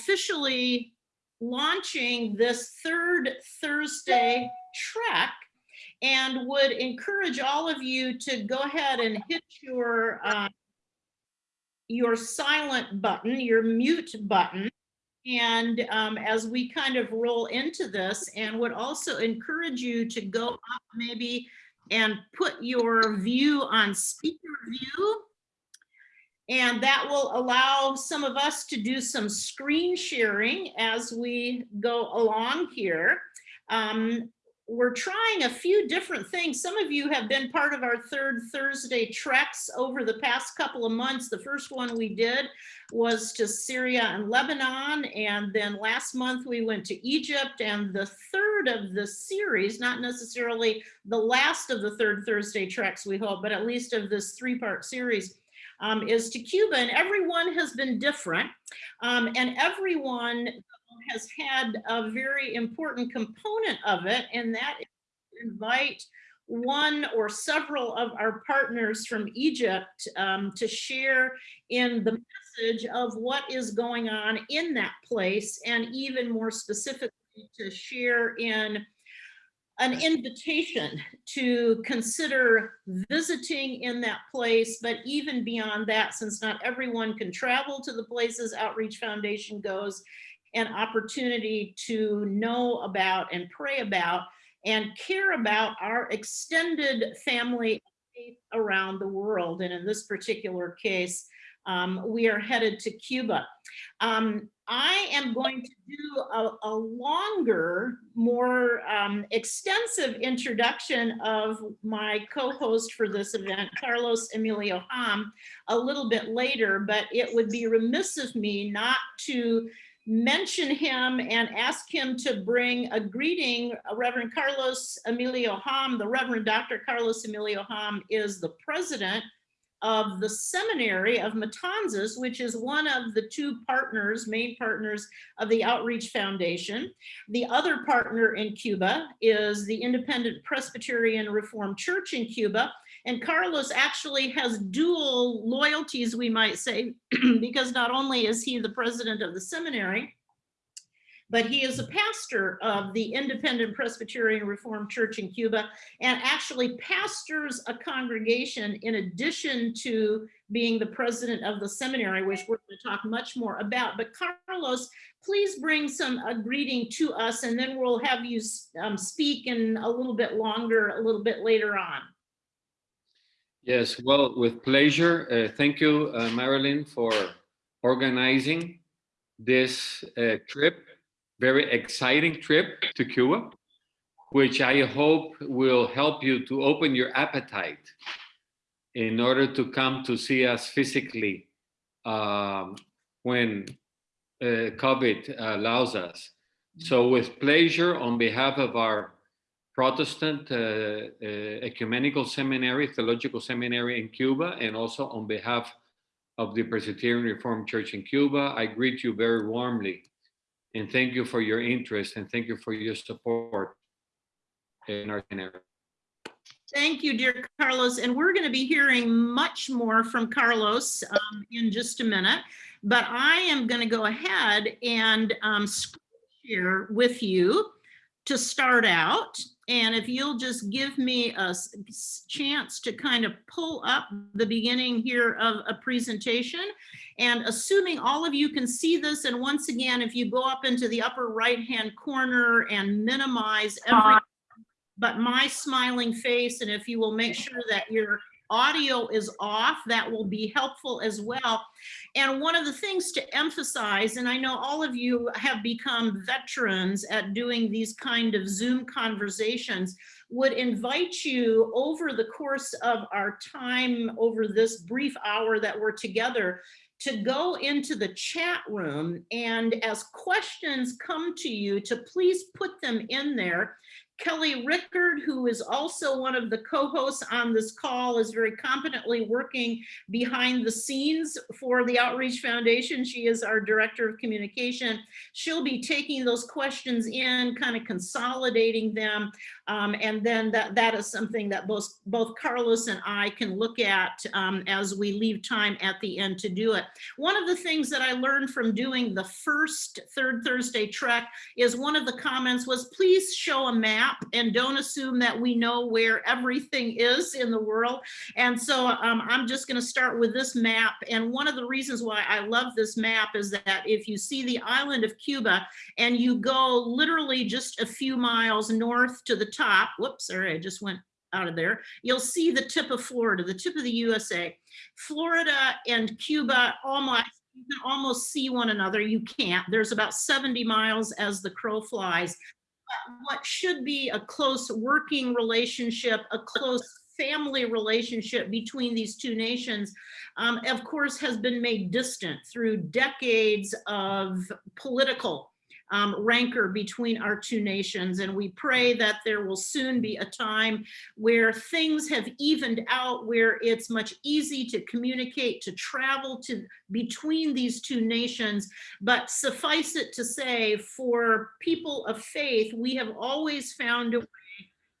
officially launching this third Thursday trek and would encourage all of you to go ahead and hit your uh, your silent button, your mute button. And um, as we kind of roll into this and would also encourage you to go up maybe and put your view on speaker view. And that will allow some of us to do some screen sharing as we go along here. Um, we're trying a few different things. Some of you have been part of our third Thursday treks over the past couple of months. The first one we did was to Syria and Lebanon. And then last month we went to Egypt. And the third of the series, not necessarily the last of the third Thursday treks, we hope, but at least of this three part series, um, is to Cuba. And everyone has been different. Um, and everyone has had a very important component of it, and that is invite one or several of our partners from Egypt um, to share in the message of what is going on in that place, and even more specifically to share in an invitation to consider visiting in that place, but even beyond that, since not everyone can travel to the places Outreach Foundation goes, an opportunity to know about and pray about and care about our extended family around the world. And in this particular case, um, we are headed to Cuba. Um, I am going to do a, a longer, more um, extensive introduction of my co-host for this event, Carlos Emilio Ham, a little bit later, but it would be remiss of me not to mention him and ask him to bring a greeting. Reverend Carlos Emilio Ham, the Reverend Dr. Carlos Emilio Ham is the president of the seminary of Matanzas, which is one of the two partners, main partners of the Outreach Foundation. The other partner in Cuba is the Independent Presbyterian Reformed Church in Cuba, and Carlos actually has dual loyalties, we might say, because not only is he the president of the seminary, but he is a pastor of the Independent Presbyterian Reformed Church in Cuba and actually pastors a congregation in addition to being the president of the seminary, which we're going to talk much more about. But Carlos, please bring some a greeting to us and then we'll have you um, speak in a little bit longer, a little bit later on. Yes, well, with pleasure. Uh, thank you, uh, Marilyn, for organizing this uh, trip, very exciting trip to Cuba, which I hope will help you to open your appetite in order to come to see us physically um, when uh, COVID allows us. So with pleasure, on behalf of our Protestant uh, uh, Ecumenical Seminary, Theological Seminary in Cuba, and also on behalf of the Presbyterian Reformed Church in Cuba, I greet you very warmly and thank you for your interest and thank you for your support in our seminary. Thank you, dear Carlos. And we're going to be hearing much more from Carlos um, in just a minute, but I am going to go ahead and um, share with you to start out. And if you'll just give me a chance to kind of pull up the beginning here of a presentation and assuming all of you can see this. And once again, if you go up into the upper right hand corner and minimize every, but my smiling face. And if you will make sure that your audio is off, that will be helpful as well. And one of the things to emphasize, and I know all of you have become veterans at doing these kind of Zoom conversations, would invite you over the course of our time over this brief hour that we're together to go into the chat room and as questions come to you to please put them in there Kelly Rickard, who is also one of the co-hosts on this call, is very competently working behind the scenes for the Outreach Foundation. She is our Director of Communication. She'll be taking those questions in, kind of consolidating them. Um, and then that, that is something that both, both Carlos and I can look at um, as we leave time at the end to do it. One of the things that I learned from doing the first Third Thursday Trek is one of the comments was, please show a map and don't assume that we know where everything is in the world. And so um, I'm just gonna start with this map. And one of the reasons why I love this map is that if you see the island of Cuba and you go literally just a few miles north to the top, whoops, sorry, I just went out of there, you'll see the tip of Florida, the tip of the USA. Florida and Cuba almost, you can almost see one another. You can't. There's about 70 miles as the crow flies. What should be a close working relationship, a close family relationship between these two nations, um, of course, has been made distant through decades of political um, rancor between our two nations. And we pray that there will soon be a time where things have evened out, where it's much easy to communicate, to travel to between these two nations. But suffice it to say, for people of faith, we have always found a way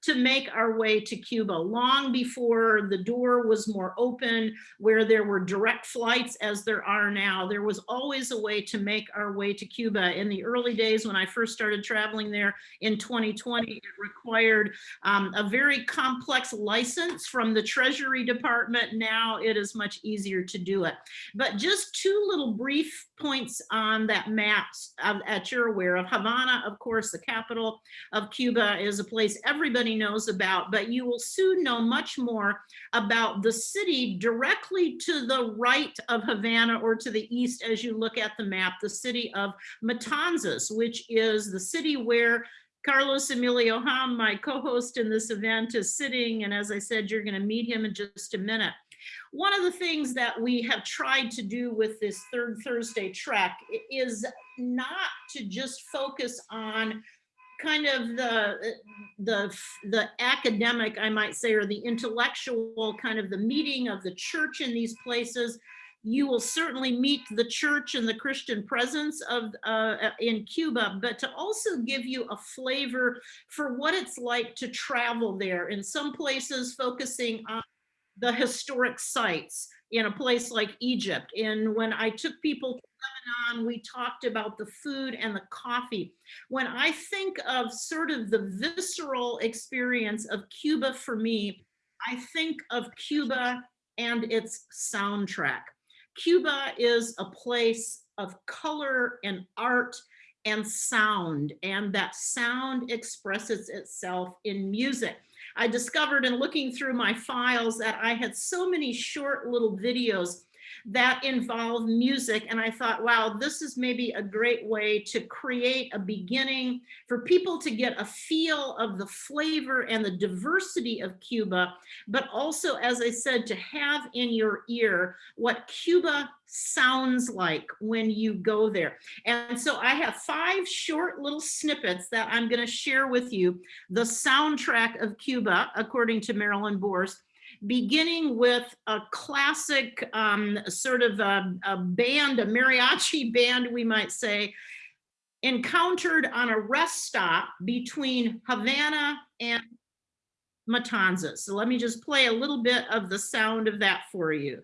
to make our way to Cuba long before the door was more open, where there were direct flights as there are now. There was always a way to make our way to Cuba. In the early days when I first started traveling there in 2020, it required um, a very complex license from the Treasury Department. Now it is much easier to do it. But just two little brief points on that map uh, that you're aware of. Havana, of course, the capital of Cuba is a place everybody knows about, but you will soon know much more about the city directly to the right of Havana or to the east as you look at the map, the city of Matanzas, which is the city where Carlos Emilio Ham, my co-host in this event, is sitting. And as I said, you're going to meet him in just a minute. One of the things that we have tried to do with this third Thursday trek is not to just focus on kind of the the the academic i might say or the intellectual kind of the meeting of the church in these places you will certainly meet the church and the christian presence of uh, in cuba but to also give you a flavor for what it's like to travel there. In some places focusing on the historic sites in a place like Egypt. And when I took people to Lebanon, we talked about the food and the coffee. When I think of sort of the visceral experience of Cuba for me, I think of Cuba and its soundtrack. Cuba is a place of color and art and sound, and that sound expresses itself in music. I discovered in looking through my files that I had so many short little videos that involve music. And I thought, wow, this is maybe a great way to create a beginning for people to get a feel of the flavor and the diversity of Cuba, but also, as I said, to have in your ear what Cuba sounds like when you go there. And so I have five short little snippets that I'm going to share with you. The soundtrack of Cuba, according to Marilyn Borst, beginning with a classic um, sort of a, a band, a mariachi band, we might say, encountered on a rest stop between Havana and Matanzas. So let me just play a little bit of the sound of that for you.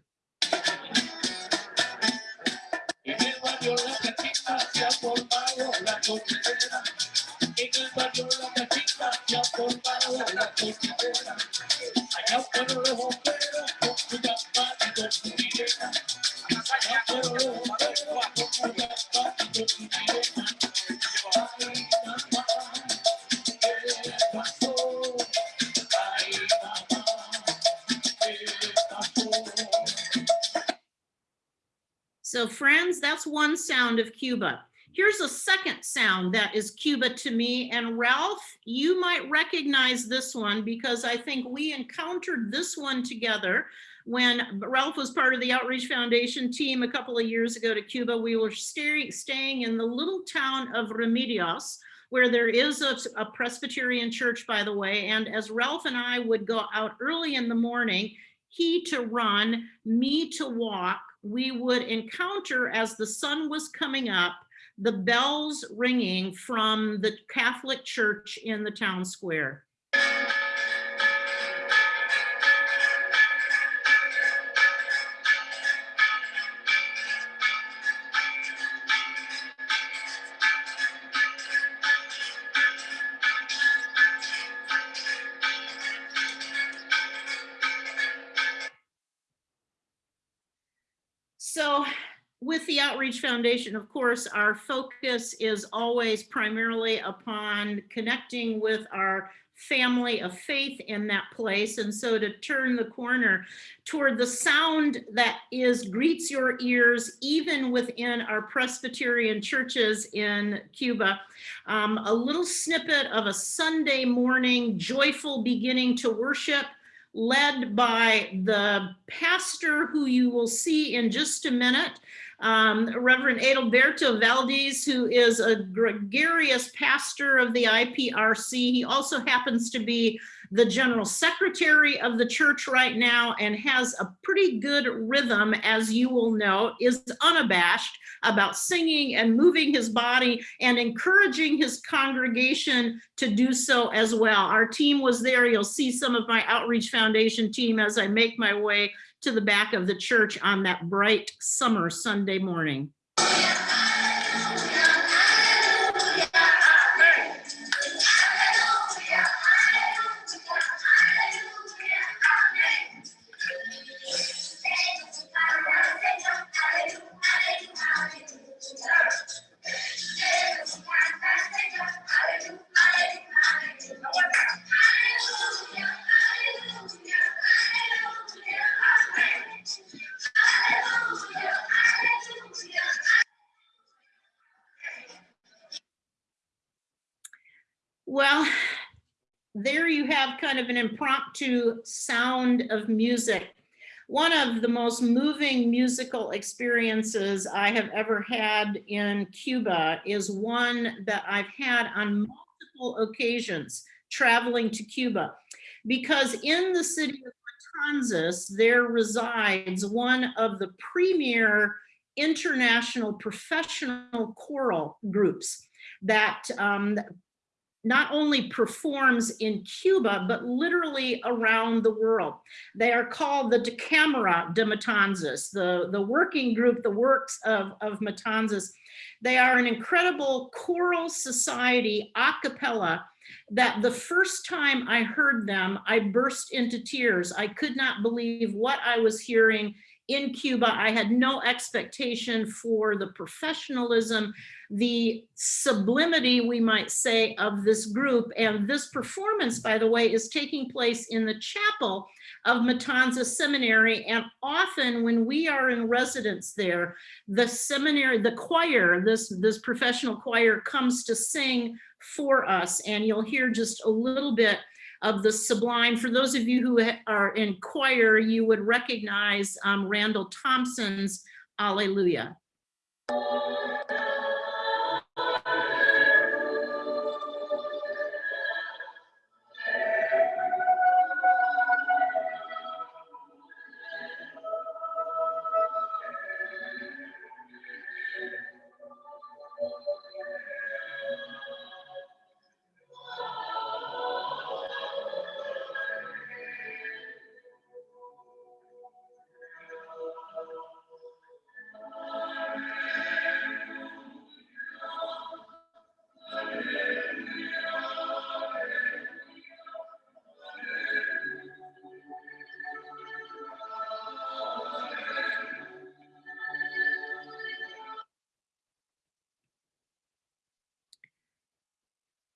So friends, that's one sound of Cuba. Here's a second sound that is Cuba to me. And Ralph, you might recognize this one because I think we encountered this one together when Ralph was part of the Outreach Foundation team a couple of years ago to Cuba. We were staying, staying in the little town of Remedios, where there is a, a Presbyterian church, by the way. And as Ralph and I would go out early in the morning, he to run, me to walk, we would encounter as the sun was coming up, the bells ringing from the Catholic church in the town square. Outreach Foundation, of course, our focus is always primarily upon connecting with our family of faith in that place. And so to turn the corner toward the sound that is greets your ears, even within our Presbyterian churches in Cuba, um, a little snippet of a Sunday morning joyful beginning to worship led by the pastor who you will see in just a minute, um, Reverend Adalberto Valdez, who is a gregarious pastor of the IPRC. He also happens to be the general secretary of the church right now and has a pretty good rhythm, as you will know, is unabashed about singing and moving his body and encouraging his congregation to do so as well. Our team was there. You'll see some of my Outreach Foundation team as I make my way to the back of the church on that bright summer Sunday morning. Of an impromptu sound of music. One of the most moving musical experiences I have ever had in Cuba is one that I've had on multiple occasions traveling to Cuba. Because in the city of Matanzas, there resides one of the premier international professional choral groups that um, not only performs in Cuba, but literally around the world. They are called the Decamera de Matanzas, the, the working group, the works of, of Matanzas. They are an incredible choral society, a cappella, that the first time I heard them, I burst into tears. I could not believe what I was hearing in Cuba. I had no expectation for the professionalism, the sublimity, we might say, of this group. And this performance, by the way, is taking place in the chapel of Matanza Seminary. And often when we are in residence there, the seminary, the choir, this, this professional choir comes to sing for us. And you'll hear just a little bit of the sublime. For those of you who are in choir, you would recognize um, Randall Thompson's Alleluia.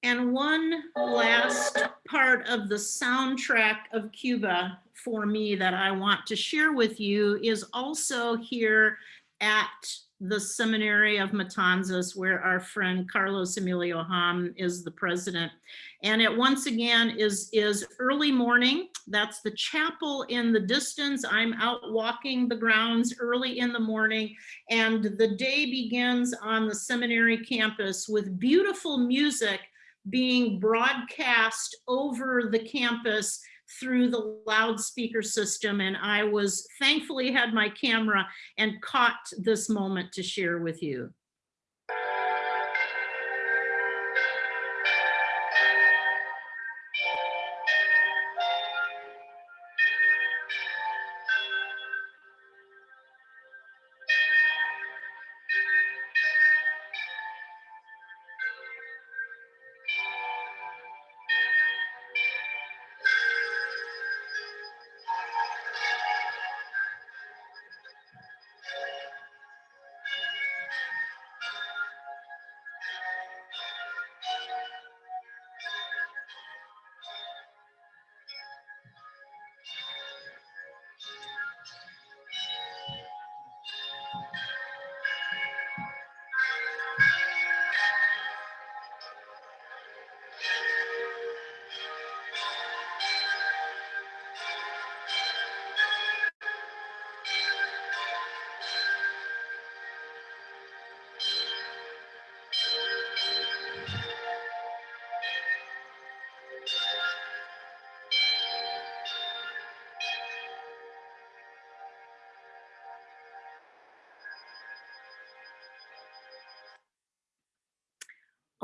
And one last part of the soundtrack of Cuba for me that I want to share with you is also here at the Seminary of Matanzas, where our friend Carlos Emilio Ham is the president. And it once again is, is early morning. That's the chapel in the distance. I'm out walking the grounds early in the morning. And the day begins on the seminary campus with beautiful music being broadcast over the campus through the loudspeaker system. And I was thankfully had my camera and caught this moment to share with you.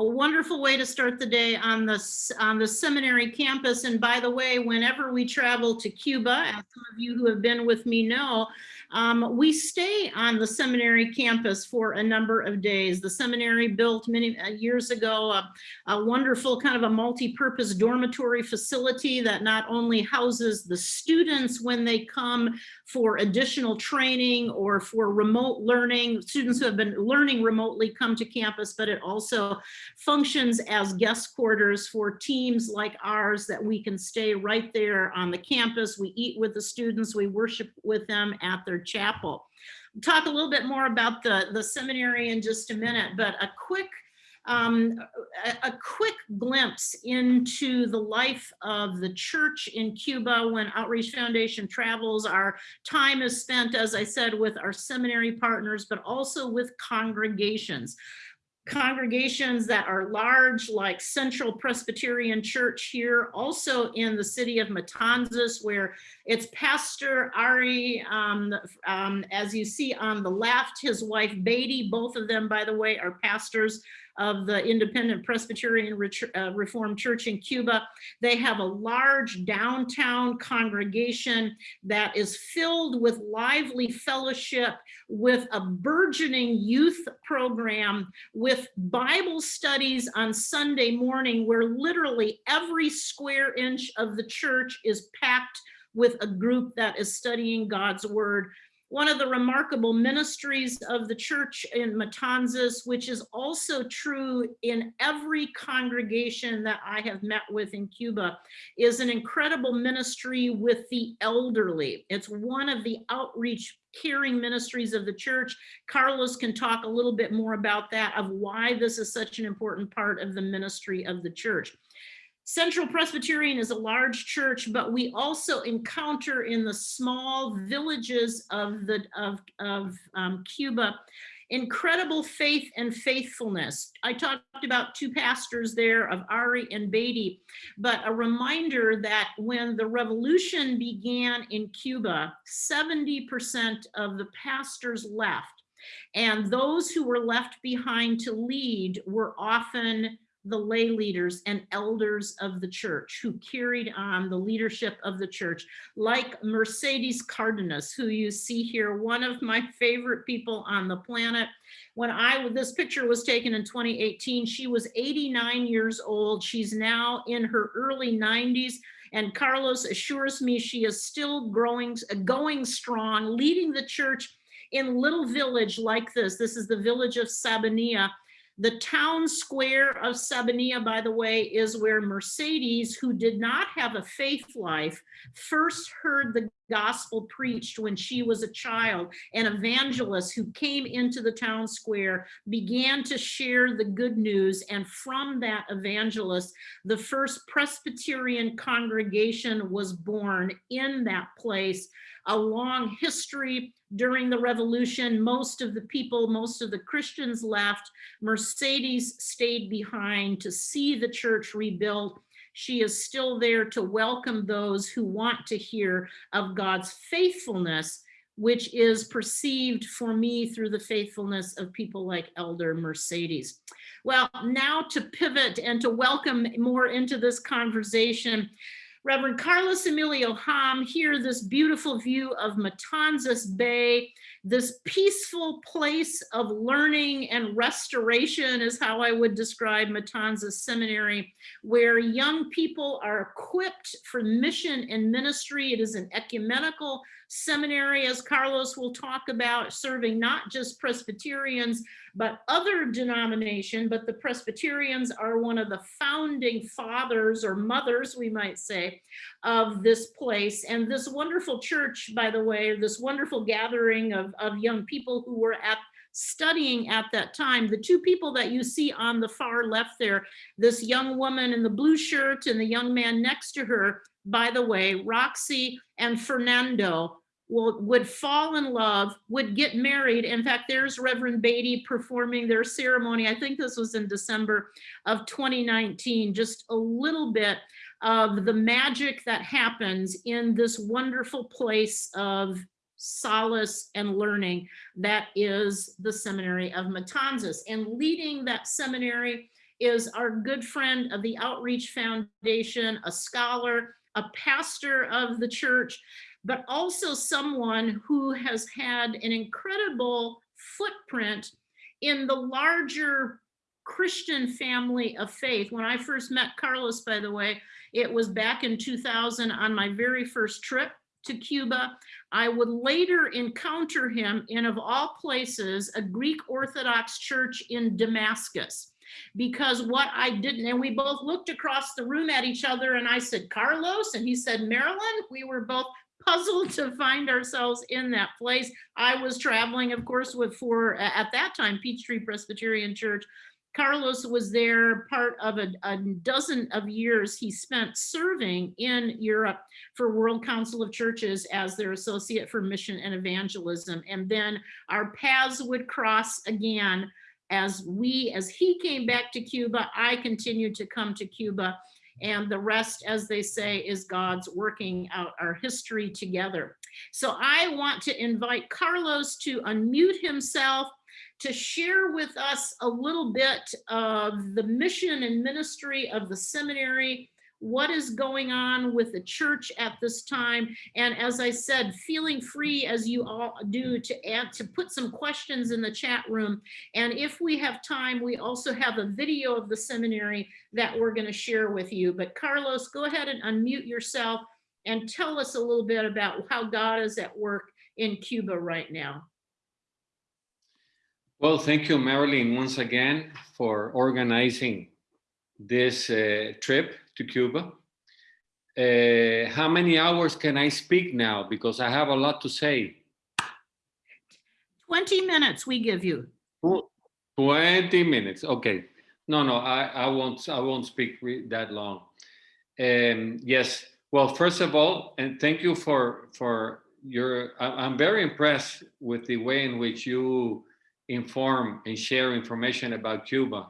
A wonderful way to start the day on the, on the seminary campus. And by the way, whenever we travel to Cuba, as some of you who have been with me know, um, we stay on the seminary campus for a number of days. The seminary built many uh, years ago a, a wonderful kind of a multi-purpose dormitory facility that not only houses the students when they come for additional training or for remote learning, students who have been learning remotely come to campus, but it also functions as guest quarters for teams like ours that we can stay right there on the campus. We eat with the students, we worship with them at their chapel. Talk a little bit more about the, the seminary in just a minute, but a quick um, a, a quick glimpse into the life of the church in Cuba when Outreach Foundation travels. Our time is spent, as I said, with our seminary partners, but also with congregations congregations that are large like Central Presbyterian Church here, also in the city of Matanzas where it's Pastor Ari, um, um, as you see on the left, his wife Beatty, both of them, by the way, are pastors of the Independent Presbyterian uh, Reformed Church in Cuba. They have a large downtown congregation that is filled with lively fellowship, with a burgeoning youth program, with Bible studies on Sunday morning, where literally every square inch of the church is packed with a group that is studying God's word. One of the remarkable ministries of the church in Matanzas, which is also true in every congregation that I have met with in Cuba, is an incredible ministry with the elderly. It's one of the outreach caring ministries of the church. Carlos can talk a little bit more about that, of why this is such an important part of the ministry of the church. Central Presbyterian is a large church, but we also encounter in the small villages of the of, of um, Cuba incredible faith and faithfulness. I talked about two pastors there of Ari and Beatty, but a reminder that when the revolution began in Cuba, 70% of the pastors left. And those who were left behind to lead were often the lay leaders and elders of the church who carried on the leadership of the church, like Mercedes Cardenas, who you see here, one of my favorite people on the planet. When I, this picture was taken in 2018, she was 89 years old. She's now in her early 90s. And Carlos assures me she is still growing, going strong, leading the church in little village like this. This is the village of Sabania The town square of Sabania, by the way, is where Mercedes, who did not have a faith life, first heard the gospel preached when she was a child. An evangelist who came into the town square began to share the good news. And from that evangelist, the first Presbyterian congregation was born in that place. A long history during the revolution, most of the people, most of the Christians left. Mercedes stayed behind to see the church rebuilt. She is still there to welcome those who want to hear of God's faithfulness, which is perceived for me through the faithfulness of people like Elder Mercedes. Well, now to pivot and to welcome more into this conversation, Reverend Carlos Emilio Ham, here this beautiful view of Matanzas Bay, this peaceful place of learning and restoration is how I would describe Matanzas Seminary, where young people are equipped for mission and ministry. It is an ecumenical seminary, as Carlos will talk about, serving not just Presbyterians, but other denomination, but the Presbyterians are one of the founding fathers or mothers, we might say, of this place. And this wonderful church, by the way, this wonderful gathering of, of young people who were at studying at that time, the two people that you see on the far left there, this young woman in the blue shirt and the young man next to her, by the way, Roxy and Fernando, will, would fall in love, would get married. In fact, there's Reverend Beatty performing their ceremony. I think this was in December of 2019, just a little bit of the magic that happens in this wonderful place of solace and learning that is the seminary of Matanzas. And leading that seminary is our good friend of the Outreach Foundation, a scholar, a pastor of the church, but also someone who has had an incredible footprint in the larger Christian family of faith. When I first met Carlos, by the way, it was back in 2000 on my very first trip to Cuba. I would later encounter him in, of all places, a Greek Orthodox church in Damascus. Because what I didn't, and we both looked across the room at each other and I said, Carlos, and he said, Marilyn, we were both puzzled to find ourselves in that place. I was traveling, of course, with for at that time Peachtree Presbyterian Church. Carlos was there part of a, a, dozen of years he spent serving in Europe for World Council of Churches as their associate for mission and evangelism. And then our paths would cross again as we, as he came back to Cuba, I continued to come to Cuba and the rest, as they say, is God's working out our history together. So I want to invite Carlos to unmute himself to share with us a little bit of the mission and ministry of the seminary, what is going on with the church at this time. And as I said, feeling free as you all do to add, to put some questions in the chat room. And if we have time, we also have a video of the seminary that we're gonna share with you. But Carlos, go ahead and unmute yourself and tell us a little bit about how God is at work in Cuba right now. Well, thank you, Marilyn, once again for organizing this uh, trip to Cuba. Uh, how many hours can I speak now? Because I have a lot to say. 20 minutes we give you. 20 minutes, okay. No, no, I, I won't, I won't speak that long. Um, yes, well, first of all, and thank you for, for your, I'm very impressed with the way in which you inform and share information about Cuba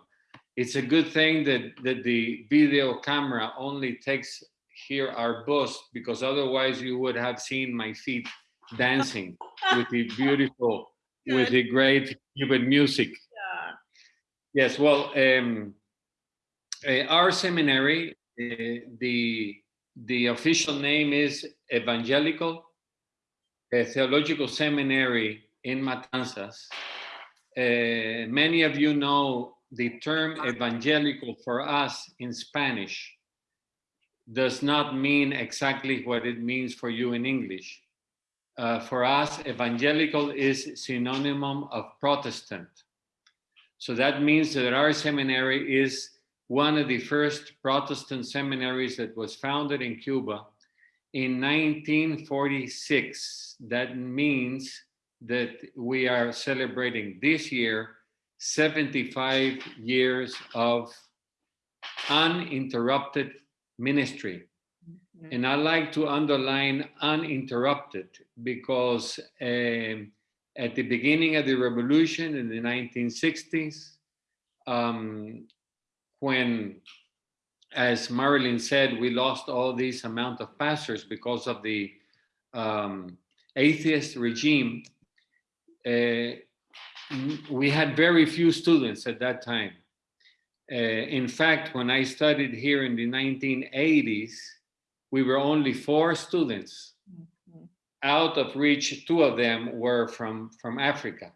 it's a good thing that, that the video camera only takes here our bust because otherwise you would have seen my feet dancing with the beautiful, good. with the great Cuban music. Yeah. Yes, well, um, uh, our seminary, uh, the, the official name is Evangelical uh, Theological Seminary in Matanzas. Uh, many of you know the term evangelical for us in Spanish does not mean exactly what it means for you in English. Uh, for us, evangelical is synonym of Protestant. So that means that our seminary is one of the first Protestant seminaries that was founded in Cuba in 1946. That means that we are celebrating this year 75 years of uninterrupted ministry. And I like to underline uninterrupted because um, at the beginning of the revolution in the 1960s, um, when, as Marilyn said, we lost all these amount of pastors because of the um, atheist regime, uh, we had very few students at that time. Uh, in fact, when I studied here in the 1980s, we were only four students Mhm. out of which two of them were from from Africa.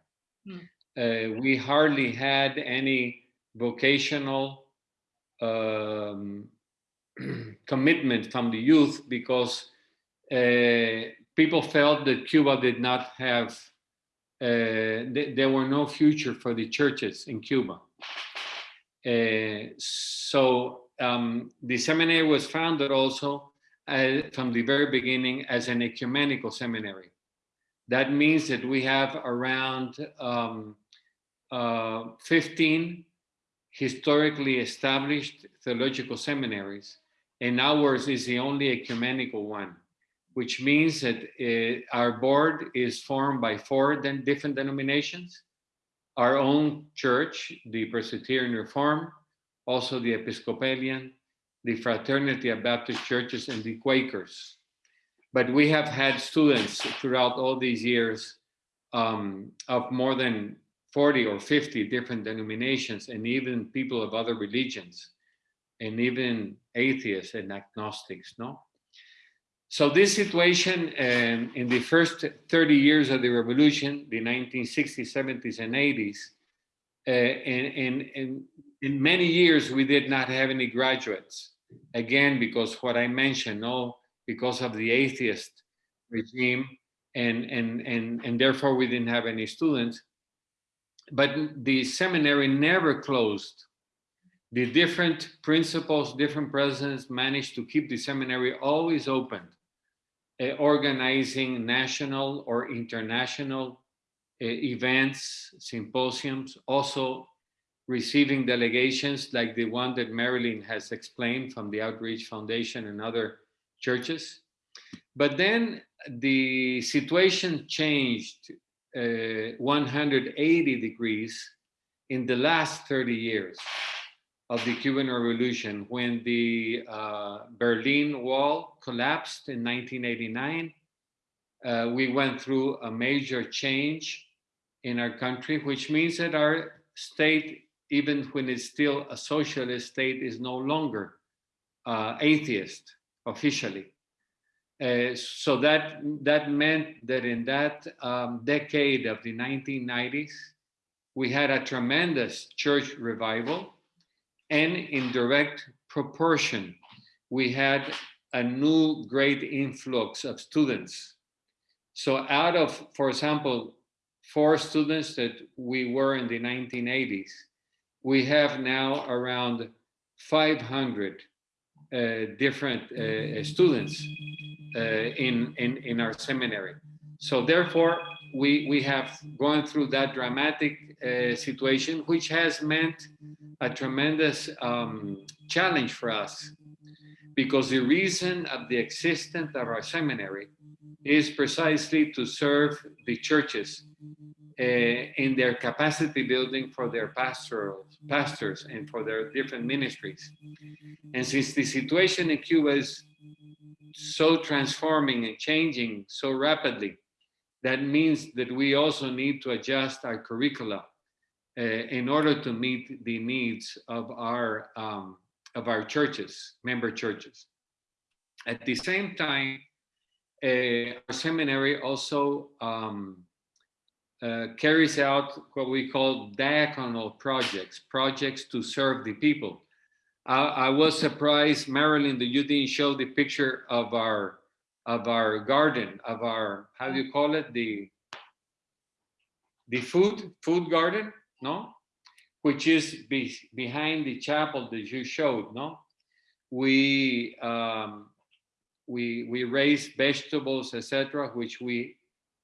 Hmm. Uh, we hardly had any vocational um, commitment from the youth because uh, people felt that Cuba did not have th- there were no future for the churches in Cuba. Uh, so um, the seminary was founded also uh, from the very beginning as an ecumenical seminary. That means that we have around um, uh, 15 historically established theological seminaries, and ours is the only ecumenical one, which means that uh, our board is formed by four then different denominations, our own church, the Presbyterian Reform, also the Episcopalian, the Fraternity of Baptist Churches, and the Quakers. But we have had students throughout all these years um, of more than 40 or 50 different denominations, and even people of other religions, and even atheists and agnostics, no? So this situation um, in the first 30 years of the revolution, the 1960s, 70s, and 80s, uh, in, in, in, in many years, we did not have any graduates. Again, because what I mentioned, no, because of the atheist regime, and, and, and, and therefore we didn't have any students. But the seminary never closed. The different principals, different presidents managed to keep the seminary always open, uh, organizing national or international uh, events, symposiums, also receiving delegations like the one that Marilyn has explained from the Outreach Foundation and other churches. But then the situation changed uh, 180 degrees in the last 30 years of the Cuban Revolution when the uh, Berlin Wall collapsed in 1989. Uh, we went through a major change in our country, which means that our state, even when it's still a socialist state, is no longer uh, atheist officially. Uh, so that that meant that in that um, decade of the 1990s, we had a tremendous church revival, and in direct proportion, we had a new great influx of students. So out of, for example, four students that we were in the 1980s, we have now around 500 uh, different uh, students uh, in, in, in our seminary. So therefore, we, we have gone through that dramatic uh, situation, which has meant a tremendous um, challenge for us because the reason of the existence of our seminary is precisely to serve the churches uh, in their capacity building for their pastoral pastors and for their different ministries. And since the situation in Cuba is so transforming and changing so rapidly, that means that we also need to adjust our curricula uh, in order to meet the needs of our um, of our churches, member churches. At the same time, uh, our seminary also um, uh, carries out what we call diaconal projects, projects to serve the people. I, I was surprised, Marilyn, that you didn't show the picture of our of our garden, of our how do you call it the the food food garden? No, which is be, behind the chapel that you showed, no? We um, we we raise vegetables, etc., which we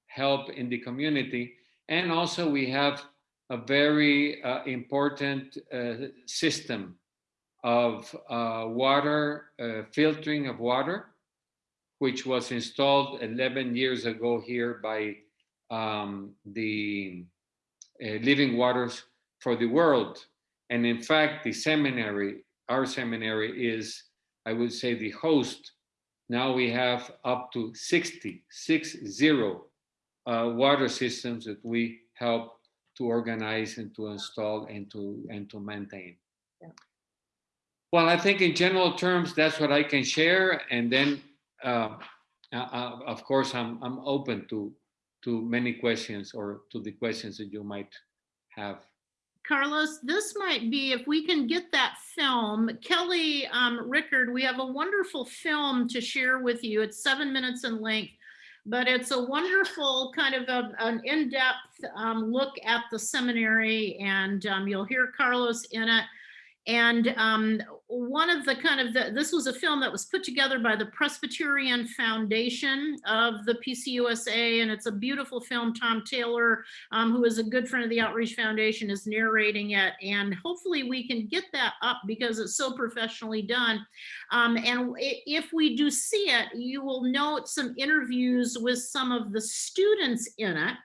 help in the community, and also we have a very uh, important uh, system of uh, water uh, filtering of water, which was installed 11 years ago here by um, the uh, Living Waters for the World. And in fact, the seminary, our seminary is, I would say, the host. Now we have up to 60, six zero uh, water systems that we help to organize and to install and to and to maintain. Yeah. Well, I think in general terms, that's what I can share. And then, uh, uh, uh, of course, I'm I'm open to to many questions or to the questions that you might have. Carlos, this might be, if we can get that film, Kelly um, Rickard, we have a wonderful film to share with you. It's seven minutes in length, but it's a wonderful kind of a- an in-depth um, look at the seminary and um, you'll hear Carlos in it. And um, one of the kind of, the, this was a film that was put together by the Presbyterian Foundation of the PCUSA, and it's a beautiful film. Tom Taylor, um, who is a good friend of the Outreach Foundation, is narrating it. And hopefully we can get that up because it's so professionally done. Um, and if we do see it, you will note some interviews with some of the students in it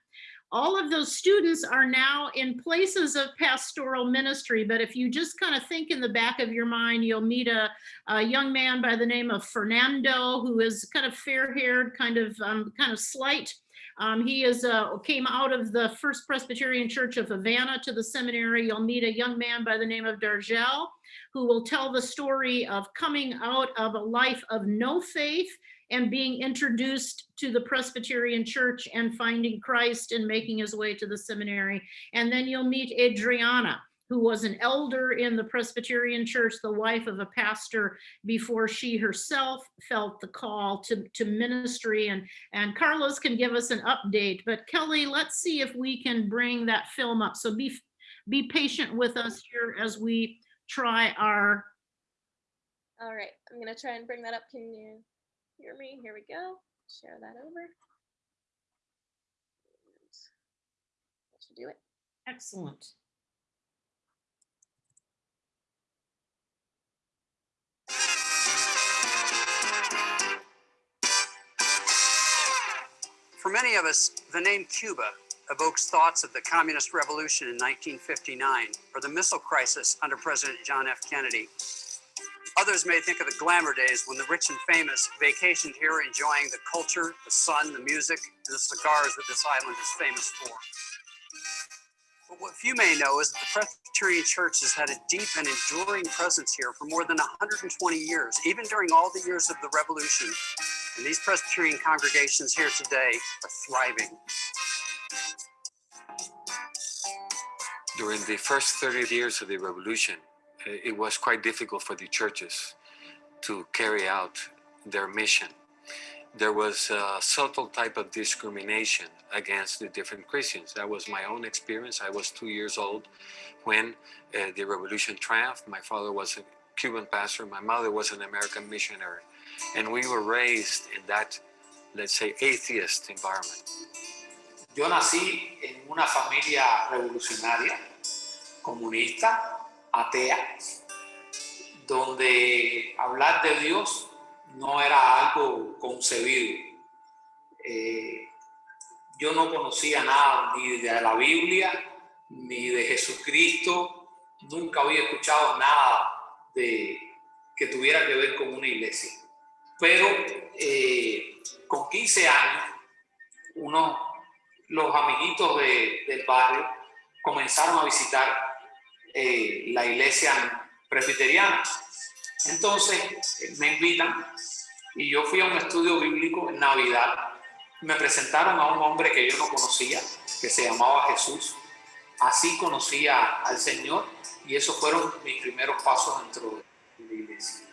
all of those students are now in places of pastoral ministry. But if you just kind of think in the back of your mind, you'll meet a, a young man by the name of Fernando, who is kind of fair-haired, kind of um, kind of slight. Um, he is uh, came out of the First Presbyterian Church of Havana to the seminary. You'll meet a young man by the name of Dargel, who will tell the story of coming out of a life of no faith and being introduced to the Presbyterian Church and finding Christ and making his way to the seminary. And then you'll meet Adriana, who was an elder in the Presbyterian Church, the wife of a pastor, before she herself felt the call to, to ministry. And, and Carlos can give us an update. But Kelly, let's see if we can bring that film up. So be, be patient with us here as we try our All right, I'm gonna try and bring that up. Can you hear me? Here we go. Share that over. That should do it. excellent. For many of us, the name Cuba evokes thoughts of the communist revolution in 1959 or the missile crisis under President John F. Kennedy. Others may think of the glamour days when the rich and famous vacationed here enjoying the culture, the sun, the music, and the cigars that this island is famous for. But what few may know is that the Presbyterian Church has had a deep and enduring presence here for more than 120 years, even during all the years of the revolution. And these Presbyterian congregations here today are thriving. during the first 30 years of the revolution, it was quite difficult for the churches to carry out their mission. There was a subtle type of discrimination against the different Christians. That was my own experience. I was two years old when uh, the revolution triumphed. My father was a Cuban pastor, my mother was an American missionary, and we were raised in that, let's say, atheist environment. Yo nací en una familia revolucionaria, comunista, atea, donde hablar de Dios no era algo concebido. Eh, yo no conocía nada ni de la Biblia, ni de Jesucristo, nunca había escuchado nada de, que tuviera que ver con una iglesia. Pero eh, con 15 años, uno los amiguitos de- del barrio comenzaron a visitar eh, la iglesia presbiteriana. Entonces eh, me invitan y yo fui a un estudio bíblico en Navidad. Me presentaron a un hombre que yo no conocía, que se llamaba Jesús. Así conocía al Señor y esos fueron mis primeros pasos dentro de la iglesia.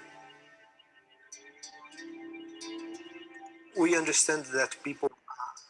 we understand that people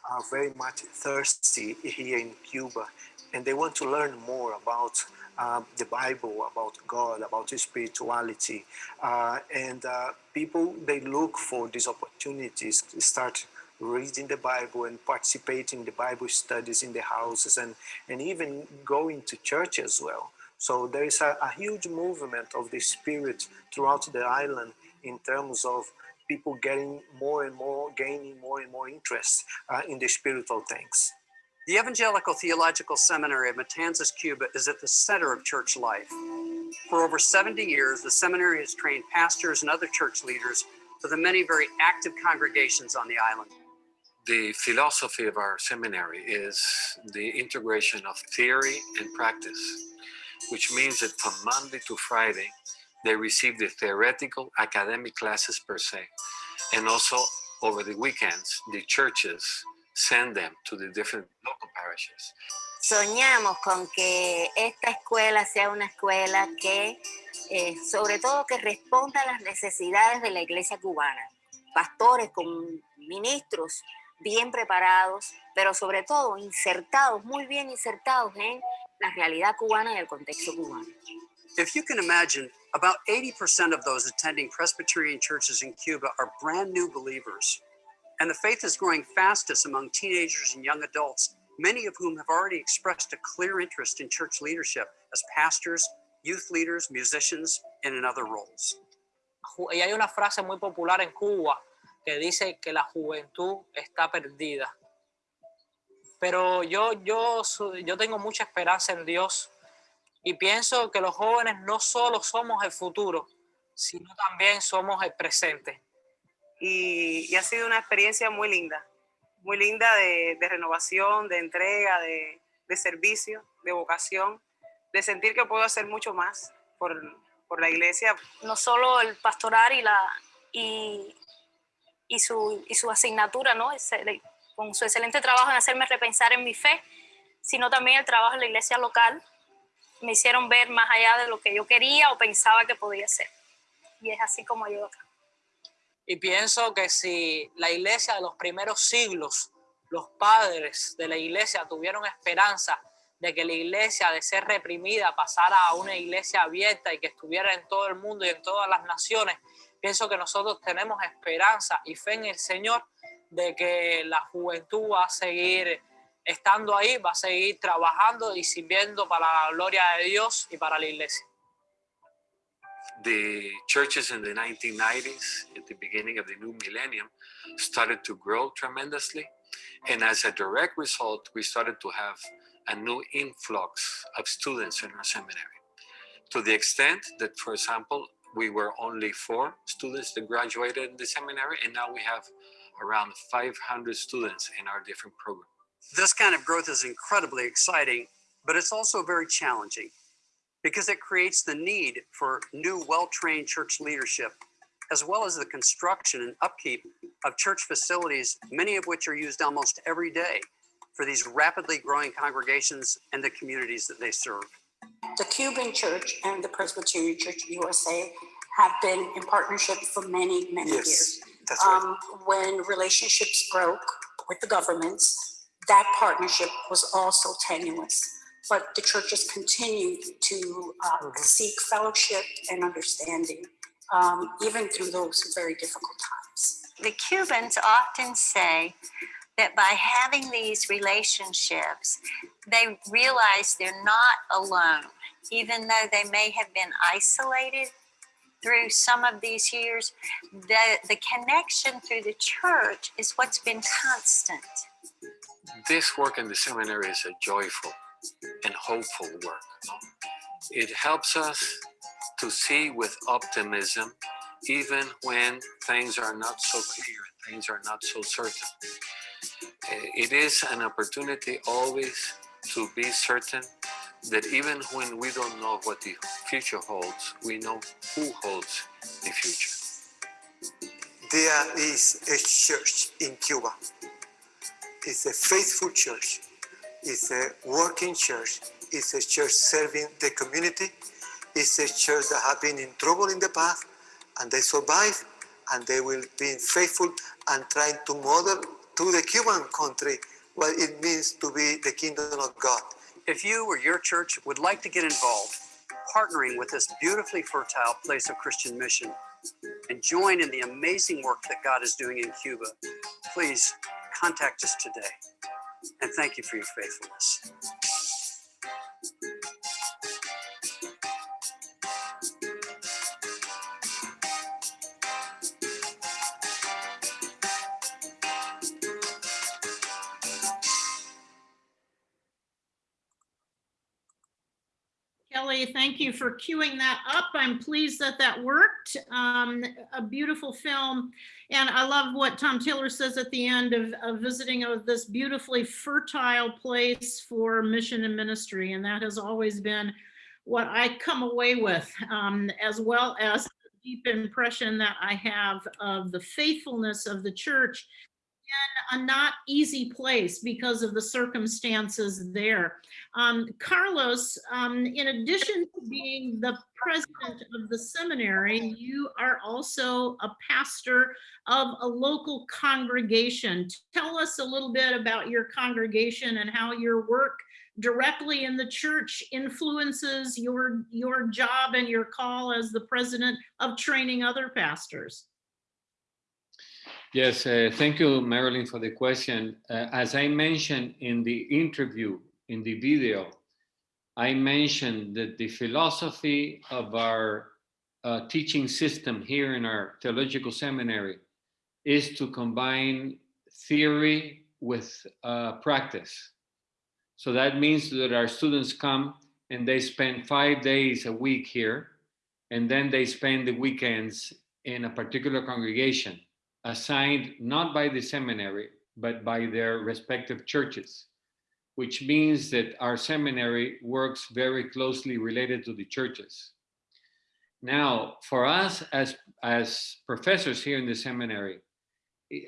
are very much thirsty here in Cuba and they want to learn more about uh, the Bible, about God, about spirituality. Uh, and uh, people, they look for these opportunities to start reading the Bible and participating in the Bible studies in the houses and, and even going to church as well. So there is a, a huge movement of the spirit throughout the island in terms of people getting more and more, gaining more and more interest uh, in the spiritual things. The Evangelical Theological Seminary of Matanzas, Cuba is at the center of church life. For over 70 years, the seminary has trained pastors and other church leaders for the many very active congregations on the island. The philosophy of our seminary is the integration of theory and practice, which means that from Monday to Friday, they receive the theoretical academic classes per se. And also over the weekends, the churches send them to the different local parishes. Soñamos con que esta escuela sea una escuela que, eh, sobre todo, que responda a las necesidades de la iglesia cubana. Pastores con ministros bien preparados, pero sobre todo insertados, muy bien insertados en la realidad cubana y el contexto cubano. If you can imagine, about 80% of those attending Presbyterian churches in Cuba are brand new believers. And the faith is growing fastest among teenagers and young adults, many of whom have already expressed a clear interest in church leadership as pastors, youth leaders, musicians, and in other roles. y hay una frase muy popular en Cuba que dice que la juventud está perdida. Pero yo, yo, yo tengo mucha esperanza en Dios y pienso que los jóvenes no solo somos el futuro, sino también somos el presente. Y, y ha sido una experiencia muy linda, muy linda de, de renovación, de entrega, de, de servicio, de vocación, de sentir que puedo hacer mucho más por, por la iglesia. no solo el pastoral y la y, y su y su asignatura no con su excelente trabajo en hacerme repensar en mi fe sino también el trabajo en la iglesia local me hicieron ver más allá de lo que yo quería o pensaba que podía ser y es así como yo acá. Y pienso que si la iglesia de los primeros siglos, los padres de la iglesia tuvieron esperanza de que la iglesia de ser reprimida pasara a una iglesia abierta y que estuviera en todo el mundo y en todas las naciones, pienso que nosotros tenemos esperanza y fe en el Señor de que la juventud va a seguir estando ahí, va a seguir trabajando y sirviendo para la gloria de Dios y para la iglesia. The churches in the 1990s, at the beginning of the new millennium, started to grow tremendously. And as a direct result, we started to have a new influx of students in our seminary. To the extent that, for example, we were only four students that graduated in the seminary, and now we have around 500 students in our different programs. This kind of growth is incredibly exciting, but it's also very challenging because it creates the need for new, well trained church leadership, as well as the construction and upkeep of church facilities, many of which are used almost every day for these rapidly growing congregations and the communities that they serve. The Cuban Church and the Presbyterian Church USA have been in partnership for many, many Yes, years. that's right. Um, when relationships broke with the governments, that partnership was also tenuous. But the churches continue to uh, seek fellowship and understanding, um, even through those very difficult times. The Cubans often say that by having these relationships, they realize they're not alone, even though they may have been isolated through some of these years. The, the connection through the church is what's been constant. this work in the seminary is a joyful and hopeful work. It helps us to see with optimism, even when things are not so clear, things are not so certain. Eh, It is an opportunity always to be certain that even when we don't know what the future holds, we know who holds the future. There is a church in Cuba. It's a faithful church. It's a working church. It's a church serving the community. It's a church that have been in trouble in the past and they survive and they will be faithful and trying to model to the Cuban country what it means to be the kingdom of God If you or your church would like to get involved, partnering with this beautifully fertile place of Christian mission, and join in the amazing work that God is doing in Cuba, please contact us today. And thank you for your faithfulness. Thank you for queuing that up. I'm pleased that that worked. Um, a beautiful film. And I love what Tom Taylor says at the end of, of visiting of this beautifully fertile place for mission and ministry. And that has always been what I come away with, um, as well as deep impression that I have of the faithfulness of the church in a not easy place because of the circumstances there. Um, Carlos, um, in addition to being the president of the seminary, you are also a pastor of a local congregation. Tell us a little bit about your congregation and how your work directly in the church influences your, your job and your call as the president of training other pastors. Yes, uh, thank you, Marilyn, for the question. Uh, as I mentioned in the interview, in the video, I mentioned that the philosophy of our uh, teaching system here in our theological seminary is to combine theory with uh, practice. So that means that our students come and they spend five days a week here, and then they spend the weekends in a particular congregation assigned not by the seminary, but by their respective churches, which means that our seminary works very closely related to the churches. Now, for us as, as professors here in the seminary,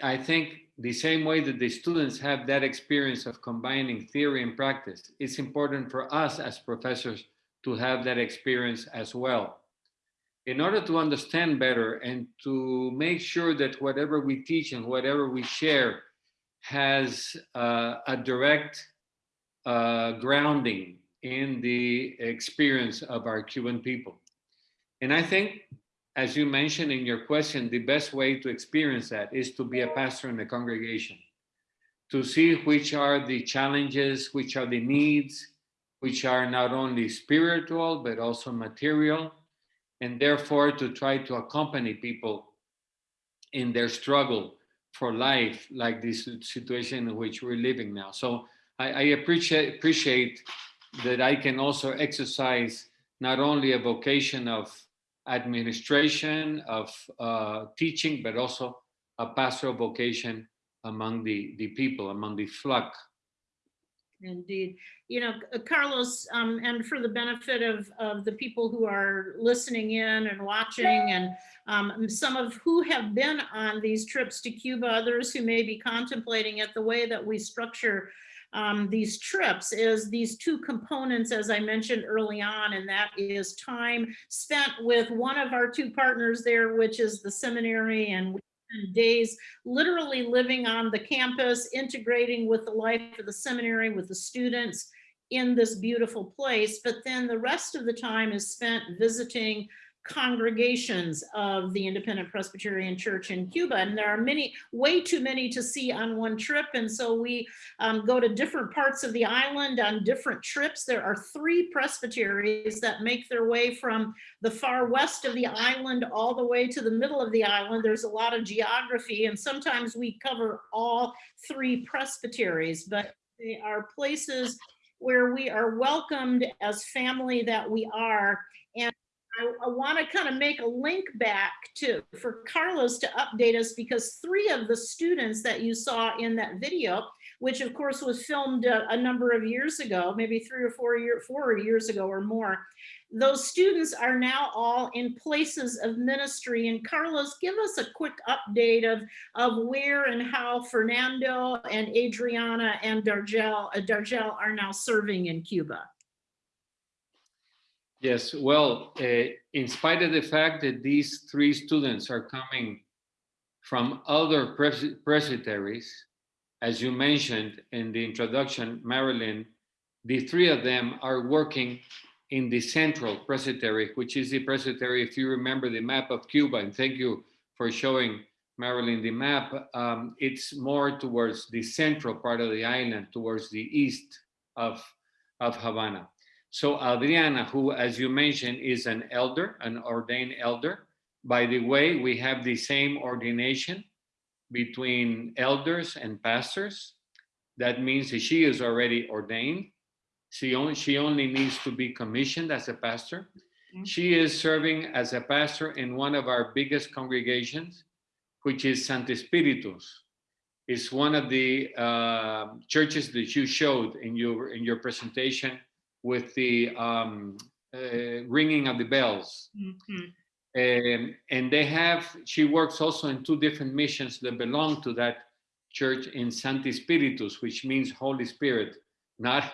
I think the same way that the students have that experience of combining theory and practice, it's important for us as professors to have that experience as well in order to understand better and to make sure that whatever we teach and whatever we share has uh, a direct uh, grounding in the experience of our Cuban people. And I think, as you mentioned in your question, the best way to experience that is to be a pastor in a congregation, to see which are the challenges, which are the needs, which are not only spiritual, but also material, and therefore to try to accompany people in their struggle for life, like this situation in which we're living now. So I, I appreciate appreciate that I can also exercise not only a vocation of administration, of uh, teaching, but also a pastoral vocation among the, the people, among the flock Indeed. You know, uh, Carlos, um, and for the benefit of, of the people who are listening in and watching and um, some of who have been on these trips to Cuba, others who may be contemplating it, the way that we structure um, these trips is these two components, as I mentioned early on, and that is time spent with one of our two partners there, which is the seminary, and days literally living on the campus, integrating with the life of the seminary, with the students in this beautiful place. But then the rest of the time is spent visiting congregations of the Independent Presbyterian Church in Cuba. And there are many, way too many to see on one trip. And so we um, go to different parts of the island on different trips. There are three presbyteries that make their way from the far west of the island all the way to the middle of the island. There's a lot of geography and sometimes we cover all three presbyteries, but they are places where we are welcomed as family that we are. And I, I want to kind of make a link back to for Carlos to update us because three of the students that you saw in that video, which of course was filmed a, a number of years ago, maybe three or four year four years ago or more, those students are now all in places of ministry. And Carlos, give us a quick update of, of where and how Fernando and Adriana and Dargel, uh, Dargel are now serving in Cuba. Yes, well, uh, in spite of the fact that these three students are coming from other pres presbyteries, as you mentioned in the introduction, Marilyn, the three of them are working in the central presbytery, which is the presbytery, if you remember the map of Cuba, and thank you for showing Marilyn the map, um, it's more towards the central part of the island, towards the east of, of Havana. So Adriana, who, as you mentioned, is an elder, an ordained elder. By the way, we have the same ordination between elders and pastors. That means that she is already ordained. She only, she only needs to be commissioned as a pastor. She is serving as a pastor in one of our biggest congregations, which is Sancti Spiritus. It's one of the uh, churches that you showed in your in your presentation with the um, uh, ringing of the bells. Mhm. Um, and they have, she works also in two different missions that belong to that church in Sancti Spiritus, which means Holy Spirit, not,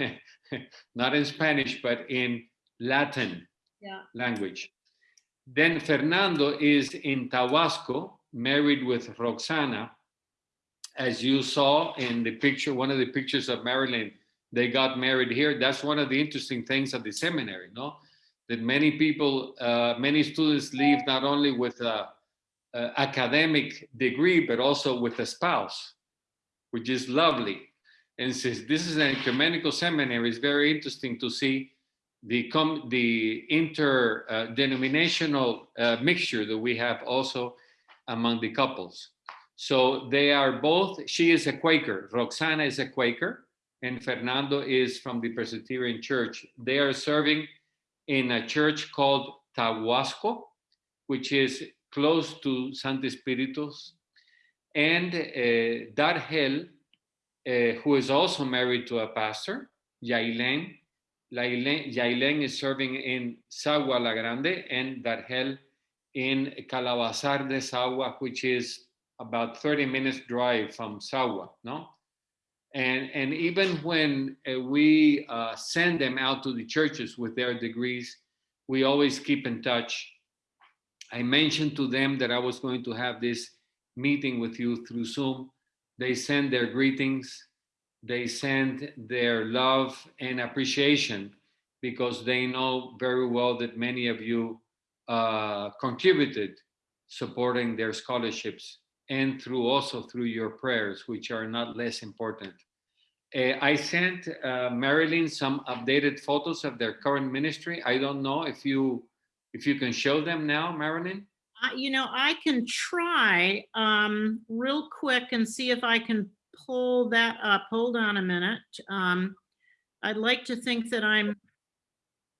not in Spanish, but in Latin Yeah. language. Then Fernando is in Taguasco, married with Roxana. As you saw in the picture, one of the pictures of Marilyn, they got married here. That's one of the interesting things of the seminary, no? That many people, uh, many students leave not only with a, a academic degree, but also with a spouse, which is lovely. And since this is an ecumenical seminary, it's very interesting to see the com the inter uh, denominational uh, mixture that we have also among the couples. So they are both, she is a Quaker, Roxana is a Quaker, and Fernando is from the Presbyterian Church. They are serving in a church called Taguasco, which is close to Sancti Spiritus. And uh, Dargel, uh, who is also married to a pastor, Yailen, Yailen, Yailen is serving in Sagua La Grande and Dargel in Calabazar de Sagua, which is about 30 minutes drive from Sagua, no? And, and even when uh, we uh, send them out to the churches with their degrees, we always keep in touch. I mentioned to them that I was going to have this meeting with you through Zoom. They send their greetings, they send their love and appreciation because they know very well that many of you uh, contributed supporting their scholarships and through also through your prayers, which are not less important. Uh, I sent uh, Marilyn some updated photos of their current ministry. I don't know if you if you can show them now, Marilyn. I- You know, I can try um, real quick and see if I can pull that up. Hold on a minute. Um, I'd like to think that I'm,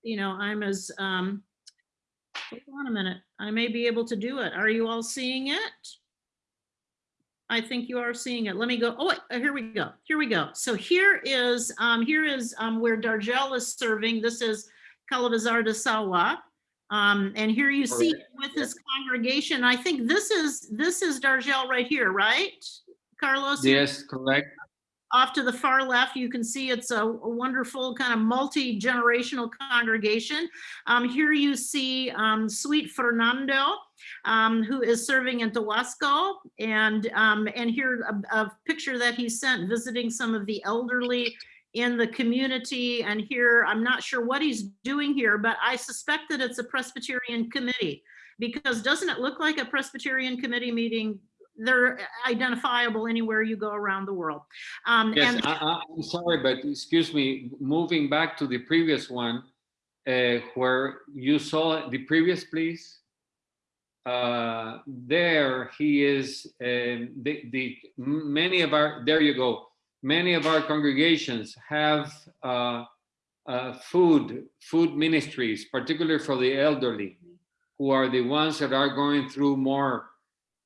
you know, I'm as, um, hold on a minute. I may be able to do it. Are you all seeing it? I think you are seeing it. Let me go. Oh, uh, here we go. Here we go. So here is, um, here is um, where Dargel is serving. This is Calabazar de Sagua. Um, and here you see Correct. with his congregation, I think this is, this is Dargel right here, right? Carlos? Yes, correct. Off to the far left, you can see it's a a wonderful kind of multi-generational congregation. Um, here you see um, sweet Fernando, um, who is serving in Taguasco. And, um, and here a, a picture that he sent visiting some of the elderly in the community. And here, I'm not sure what he's doing here, but I suspect that it's a Presbyterian committee. Because doesn't it look like a Presbyterian committee meeting? They're identifiable anywhere you go around the world. Um, Yes, and I, I'm sorry, but excuse me, moving back to the previous one, uh, where you saw the previous, please. Uh, there he is, um, the, the, many of our, there you go. Many of our congregations have uh, uh, food, food ministries, particularly for the elderly, who are the ones that are going through more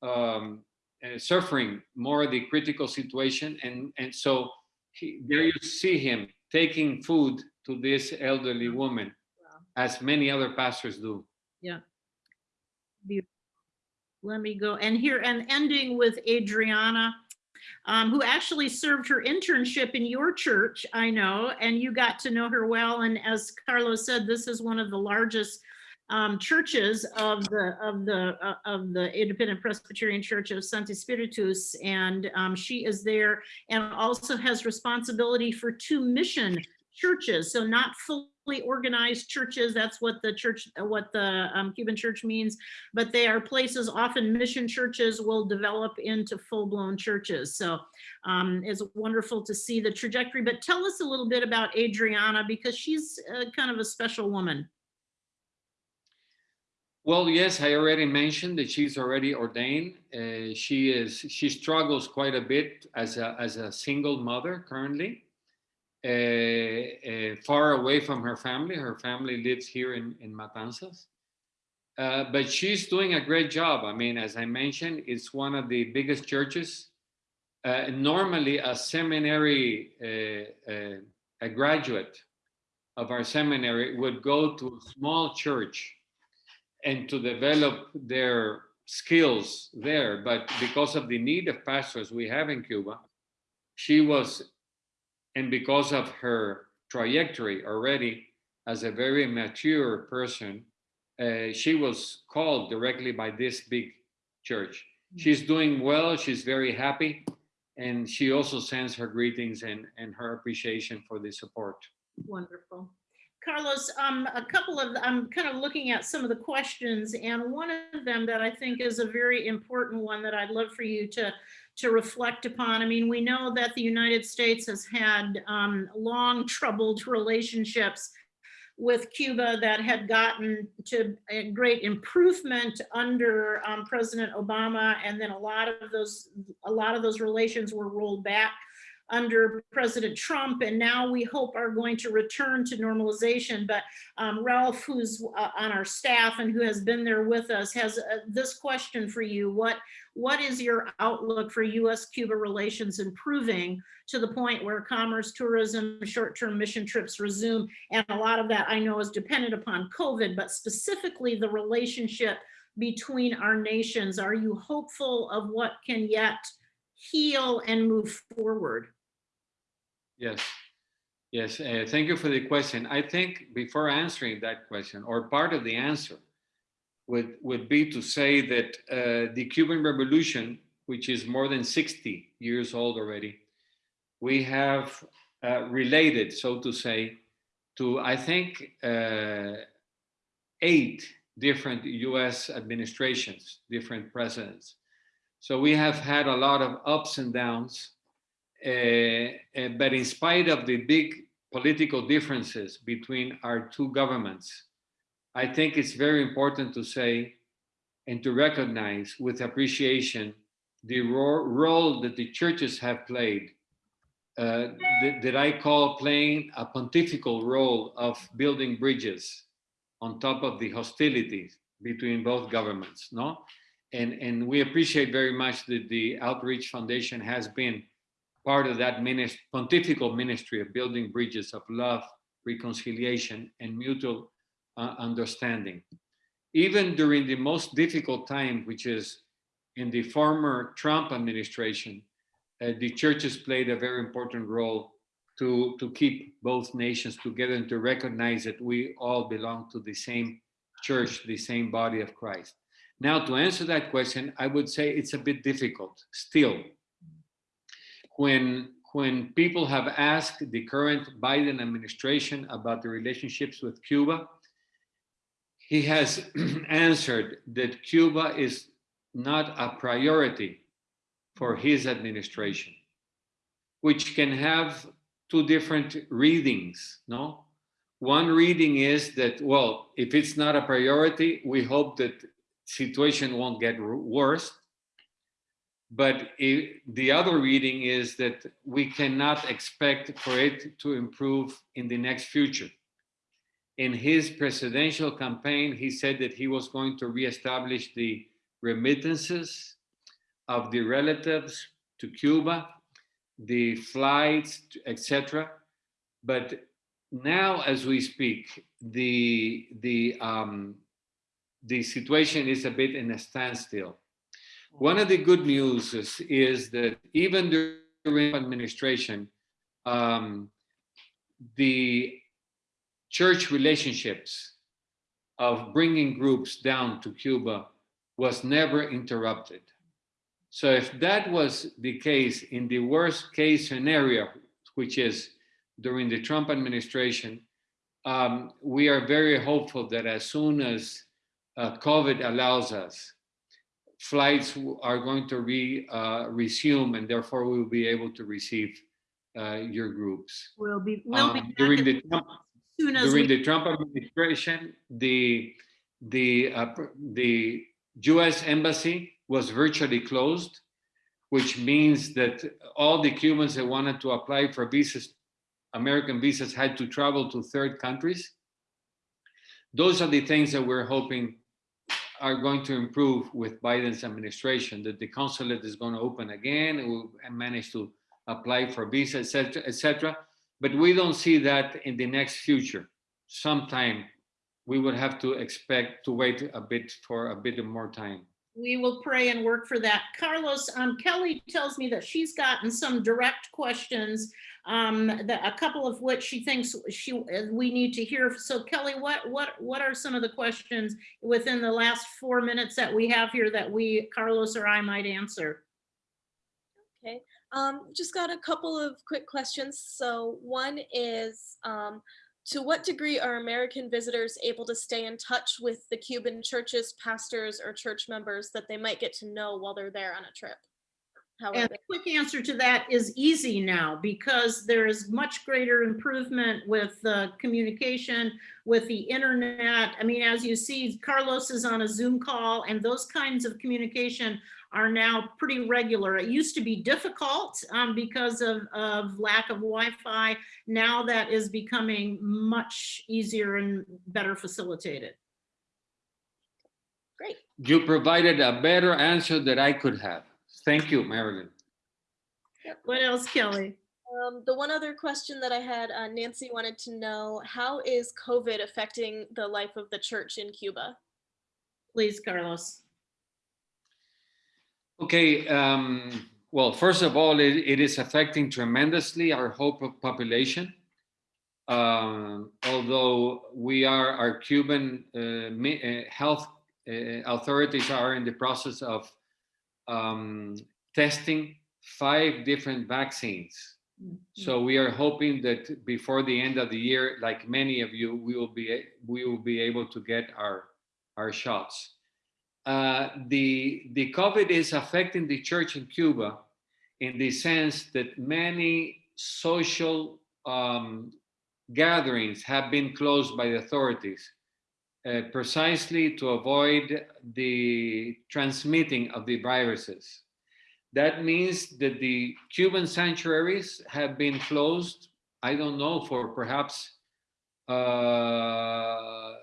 um, uh, suffering more the critical situation and and so he, there you see him taking food to this elderly woman as many other pastors do Yeah. Beautiful. Let me go, and here, and ending with Adriana, um, who actually served her internship in your church, I know, and you got to know her well, and as Carlos said, this is one of the largest um, churches of the, of the, uh, of the Independent Presbyterian Church of Sancti Spiritus, and um, she is there and also has responsibility for two mission churches, so not fully organized churches. That's what the church, what the um, Cuban church means. But they are places, often mission churches will develop into full-blown churches. So um, it's wonderful to see the trajectory. But tell us a little bit about Adriana because she's uh, kind of a special woman. Well, yes, I already mentioned that she's already ordained. Uh, she is she struggles quite a bit as a as a single mother currently, uh, uh, far away from her family. Her family lives here in in Matanzas, uh, but she's doing a great job. I mean, as I mentioned, it's one of the biggest churches. Uh, normally, a seminary, uh, a graduate of our seminary would go to a small church and to develop their skills there. But because of the need of pastors we have in Cuba, she was, and because of her trajectory already as a very mature person, uh, she was called directly by this big church. She's doing well, she's very happy, and she also sends her greetings and, and her appreciation for the support. Wonderful. Carlos, um, a couple of, I'm kind of looking at some of the questions and one of them that I think is a very important one that I'd love for you to, to reflect upon. I mean, we know that the United States has had um, long troubled relationships with Cuba that had gotten to a great improvement under um, President Obama. And then a lot of those, a lot of those relations were rolled back under President Trump and now we hope are going to return to normalization. But um, Ralph, who's uh, on our staff and who has been there with us, has uh, this question for you. What, what is your outlook for US-Cuba relations improving to the point where commerce, tourism, short-term mission trips resume? And a lot of that I know is dependent upon COVID, but specifically the relationship between our nations. Are you hopeful of what can yet heal and move forward? Yes, yes. Uh, thank you for the question. I think before answering that question, or part of the answer, would would be to say that uh, the Cuban Revolution, which is more than 60 years old already, we have uh, related, so to say, to I think uh, eight different U.S. administrations, different presidents. So we have had a lot of ups and downs but in spite of the big political differences between our two governments, I think it's very important to say and to recognize with appreciation the ro role that the churches have played, uh, that, that I call playing a pontifical role of building bridges on top of the hostilities between both governments, no? And, and we appreciate very much that the Outreach Foundation has been part of that ministry, pontifical ministry of building bridges of love, reconciliation, and mutual uh, understanding. Even during the most difficult time, which is in the former Trump administration, uh, the churches played a very important role to, to keep both nations together and to recognize that we all belong to the same church, the same body of Christ. Now, to answer that question, I would say it's a bit difficult still when when people have asked the current Biden administration about the relationships with Cuba, he has answered that Cuba is not a priority for his administration, which can have two different readings, no? One reading is that, well, if it's not a priority, we hope that situation won't get worse. But it, the other reading is that we cannot expect for it to improve in the next future. In his presidential campaign, he said that he was going to reestablish the remittances of the relatives to Cuba, the flights, etc. But now, as we speak, the the um, the situation is a bit in a standstill. One of the good news is, is that even during administration, um, the church relationships of bringing groups down to Cuba was never interrupted. So if that was the case in the worst case scenario, which is during the Trump administration, um, we are very hopeful that as soon as uh, COVID allows us, flights are going to re, uh, resume and therefore we will be able to receive uh, your groups. We'll be, we'll Um, back during the Trump, soon as during the Trump administration, the the uh, the U.S. embassy was virtually closed, which means that all the Cubans that wanted to apply for visas, American visas, had to travel to third countries. Those are the things that we're hoping are going to improve with Biden's administration. That the consulate is going to open again, and manage to apply for visa, etc., etc. But we don't see that in the next future. Sometime we would have to expect to wait a bit for a bit more time. we will pray and work for that. Carlos, um, Kelly tells me that she's gotten some direct questions, um, that a couple of which she thinks she, uh, we need to hear. So Kelly, what, what, what are some of the questions within the last four minutes that we have here that we, Carlos or I might answer? Okay, um, just got a couple of quick questions. So one is, um, to what degree are American visitors able to stay in touch with the Cuban churches, pastors, or church members that they might get to know while they're there on a trip? How And the quick answer to that is easy now because there is much greater improvement with uh, communication, with the internet. I mean, as you see, Carlos is on a Zoom call and those kinds of communication are now pretty regular. It used to be difficult um, because of, of lack of Wi-Fi. Now that is becoming much easier and better facilitated. Great. You provided a better answer that I could have. Thank you, Marilyn. What else, Kelly? Um, the one other question that I had, uh, Nancy wanted to know, how is COVID affecting the life of the church in Cuba? Please, Carlos. Okay, um, well, first of all, it, it is affecting tremendously our hope of population. Um, although we are, our Cuban uh, uh, health uh, authorities are in the process of um, testing five different vaccines. So we are hoping that before the end of the year, like many of you, we will be we will be able to get our our shots. Uh, the the COVID is affecting the church in Cuba in the sense that many social um, gatherings have been closed by the authorities uh, precisely to avoid the transmitting of the viruses. That means that the Cuban sanctuaries have been closed, I don't know, for perhaps uh,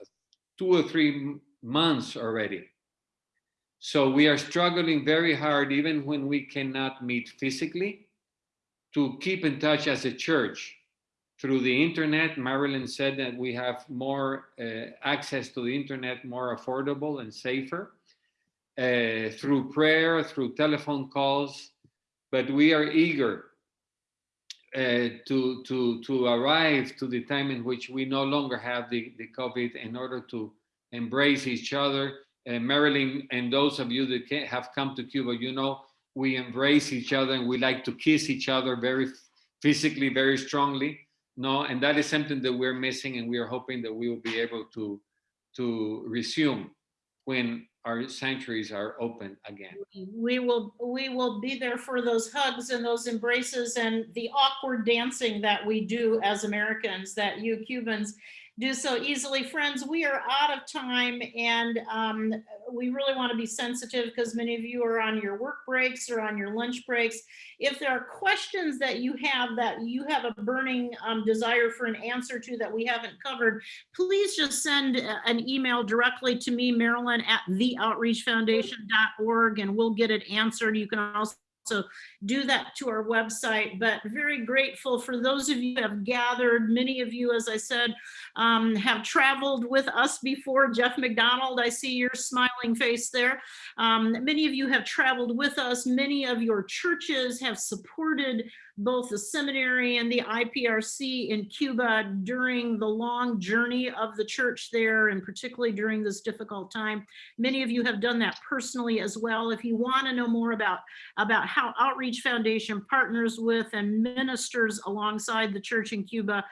two or three months already. So we are struggling very hard, even when we cannot meet physically, to keep in touch as a church through the internet. Marilyn said that we have more uh, access to the internet, more affordable and safer uh, through prayer, through telephone calls, but we are eager uh, to, to, to arrive to the time in which we no longer have the, the COVID in order to embrace each other. Marilyn and those of you that have come to Cuba, you know, we embrace each other and we like to kiss each other very physically, very strongly. No, and that is something that we're missing and we are hoping that we will be able to, to resume when our sanctuaries are open again. we will we will be there for those hugs and those embraces and the awkward dancing that we do as Americans that you Cubans do so easily. Friends, we are out of time and um, we really want to be sensitive because many of you are on your work breaks or on your lunch breaks. If there are questions that you have that you have a burning um, desire for an answer to that we haven't covered, please just send an email directly to me, Marilyn at theoutreachfoundation.org, and we'll get it answered. You can also do that to our website, but very grateful for those of you have gathered. Many of you, as I said, um, have traveled with us before. Jeff McDonald, I see your smiling face there. Um, many of you have traveled with us. Many of your churches have supported both the seminary and the IPRC in Cuba during the long journey of the church there, and particularly during this difficult time. Many of you have done that personally as well. If you want to know more about, about how Outreach Foundation partners with and ministers alongside the church in Cuba,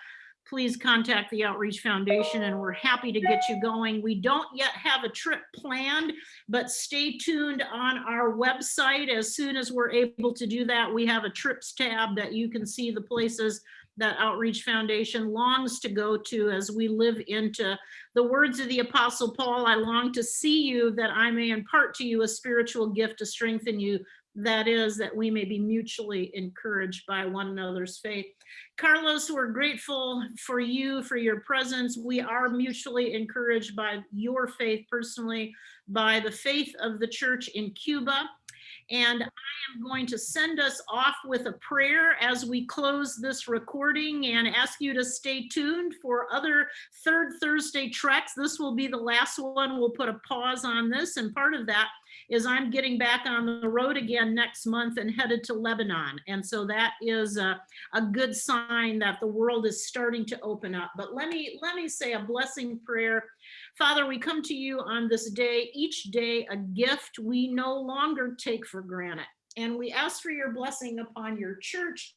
please contact the Outreach Foundation and we're happy to get you going. We don't yet have a trip planned, but stay tuned on our website. As soon as we're able to do that, we have a trips tab that you can see the places that Outreach Foundation longs to go to as we live into the words of the Apostle Paul. I long to see you that I may impart to you a spiritual gift to strengthen you. That is, that we may be mutually encouraged by one another's faith. Carlos, we're grateful for you, for your presence. We are mutually encouraged by your faith personally, by the faith of the church in Cuba. And I am going to send us off with a prayer as we close this recording and ask you to stay tuned for other third Thursday treks. This will be the last one. We'll put a pause on this. And part of that is I'm getting back on the road again next month and headed to Lebanon. And so that is a, a good sign that the world is starting to open up. But let me let me say a blessing prayer. Father, we come to you on this day, each day a gift we no longer take for granted. And we ask for your blessing upon your church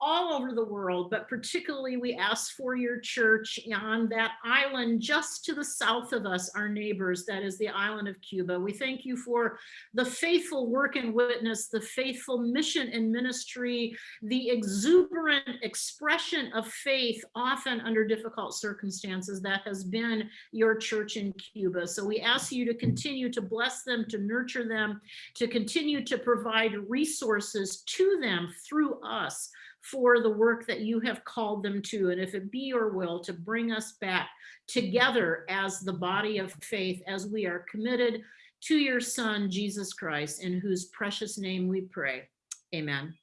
all over the world, but particularly we ask for your church on that island just to the south of us, our neighbors, that is the island of Cuba. We thank you for the faithful work and witness, the faithful mission and ministry, the exuberant expression of faith, often under difficult circumstances, that has been your church in Cuba. So we ask you to continue to bless them, to nurture them, to continue to provide resources to them through us for the work that you have called them to. And if it be your will to bring us back together as the body of faith, as we are committed to your son, Jesus Christ, in whose precious name we pray. Amen.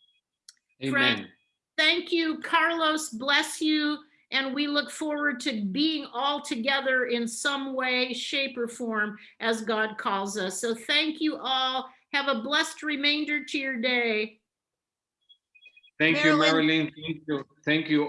Friend, Amen. Thank you, Carlos, bless you. And we look forward to being all together in some way, shape or form as God calls us. So thank you all. Have a blessed remainder to your day. Thank you, Marilyn. Marilyn. Thank you. Thank you